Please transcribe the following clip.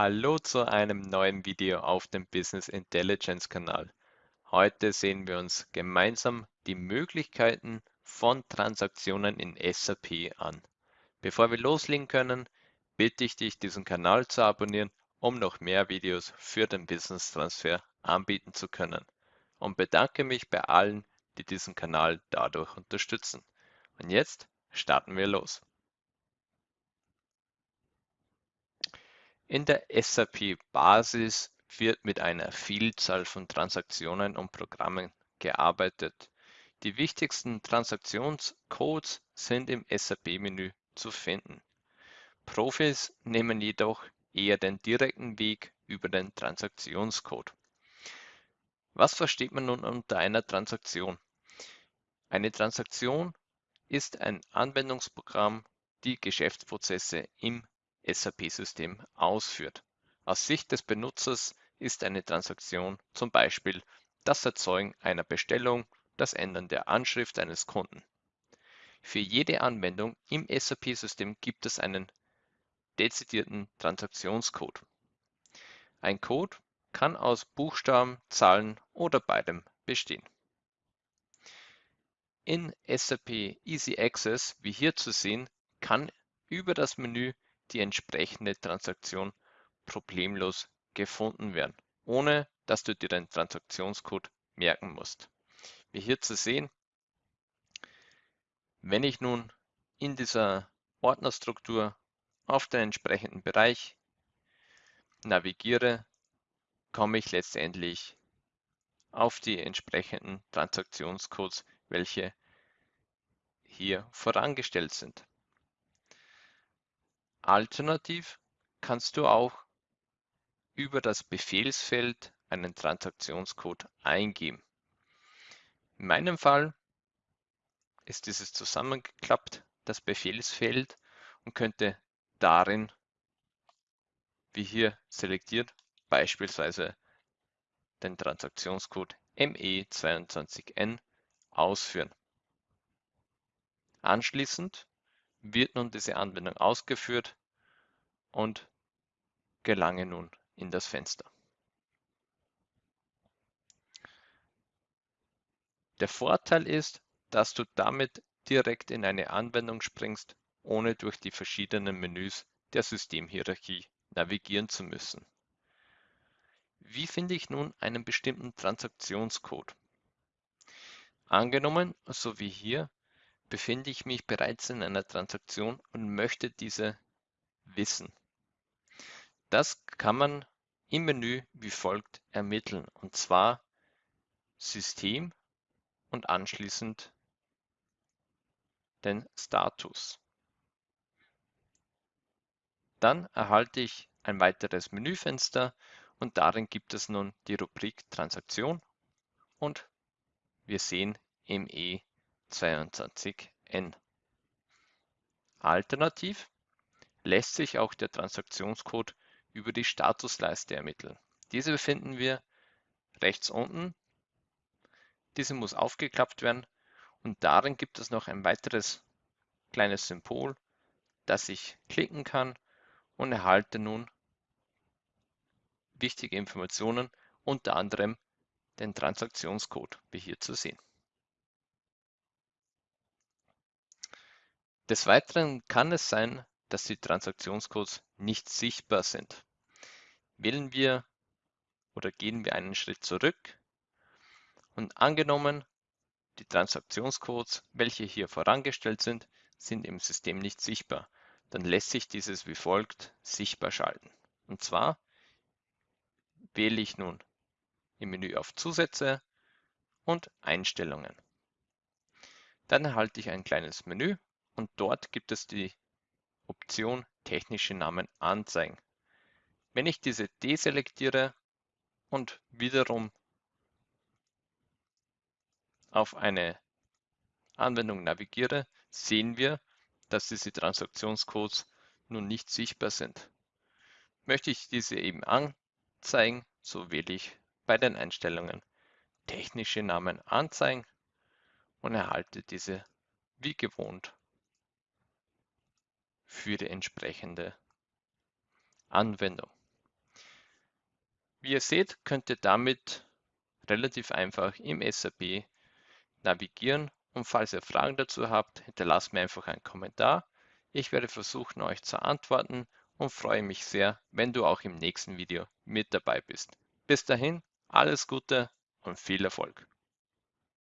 Hallo zu einem neuen Video auf dem Business Intelligence Kanal. Heute sehen wir uns gemeinsam die Möglichkeiten von Transaktionen in SAP an. Bevor wir loslegen können, bitte ich dich, diesen Kanal zu abonnieren, um noch mehr Videos für den Business Transfer anbieten zu können. Und bedanke mich bei allen, die diesen Kanal dadurch unterstützen. Und jetzt starten wir los. In der SAP-Basis wird mit einer Vielzahl von Transaktionen und Programmen gearbeitet. Die wichtigsten Transaktionscodes sind im SAP-Menü zu finden. Profis nehmen jedoch eher den direkten Weg über den Transaktionscode. Was versteht man nun unter einer Transaktion? Eine Transaktion ist ein Anwendungsprogramm, die Geschäftsprozesse im SAP-System ausführt. Aus Sicht des Benutzers ist eine Transaktion zum Beispiel das Erzeugen einer Bestellung, das Ändern der Anschrift eines Kunden. Für jede Anwendung im SAP-System gibt es einen dezidierten Transaktionscode. Ein Code kann aus Buchstaben, Zahlen oder beidem bestehen. In SAP Easy Access, wie hier zu sehen, kann über das Menü die entsprechende Transaktion problemlos gefunden werden, ohne dass du dir den Transaktionscode merken musst. Wie hier zu sehen, wenn ich nun in dieser Ordnerstruktur auf den entsprechenden Bereich navigiere, komme ich letztendlich auf die entsprechenden Transaktionscodes, welche hier vorangestellt sind. Alternativ kannst du auch über das Befehlsfeld einen Transaktionscode eingeben. In meinem Fall ist dieses zusammengeklappt, das Befehlsfeld, und könnte darin, wie hier selektiert, beispielsweise den Transaktionscode ME22N ausführen. Anschließend wird nun diese Anwendung ausgeführt und gelange nun in das Fenster. Der Vorteil ist, dass du damit direkt in eine Anwendung springst, ohne durch die verschiedenen Menüs der Systemhierarchie navigieren zu müssen. Wie finde ich nun einen bestimmten Transaktionscode? Angenommen, so wie hier, befinde ich mich bereits in einer Transaktion und möchte diese wissen. Das kann man im Menü wie folgt ermitteln, und zwar System und anschließend den Status. Dann erhalte ich ein weiteres Menüfenster und darin gibt es nun die Rubrik Transaktion und wir sehen ME 22N. Alternativ lässt sich auch der Transaktionscode über die Statusleiste ermitteln. Diese befinden wir rechts unten. Diese muss aufgeklappt werden und darin gibt es noch ein weiteres kleines Symbol, das ich klicken kann und erhalte nun wichtige Informationen, unter anderem den Transaktionscode, wie hier zu sehen. Des Weiteren kann es sein, dass die Transaktionscodes nicht sichtbar sind. Wählen wir oder gehen wir einen Schritt zurück und angenommen, die Transaktionscodes, welche hier vorangestellt sind, sind im System nicht sichtbar, dann lässt sich dieses wie folgt sichtbar schalten. Und zwar wähle ich nun im Menü auf Zusätze und Einstellungen. Dann erhalte ich ein kleines Menü und dort gibt es die Option Technische Namen anzeigen. Wenn ich diese deselektiere und wiederum auf eine Anwendung navigiere, sehen wir, dass diese Transaktionscodes nun nicht sichtbar sind. Möchte ich diese eben anzeigen, so wähle ich bei den Einstellungen Technische Namen anzeigen und erhalte diese wie gewohnt für die entsprechende Anwendung. Wie ihr seht, könnt ihr damit relativ einfach im SAP navigieren und falls ihr Fragen dazu habt, hinterlasst mir einfach einen Kommentar. Ich werde versuchen, euch zu antworten und freue mich sehr, wenn du auch im nächsten Video mit dabei bist. Bis dahin, alles Gute und viel Erfolg.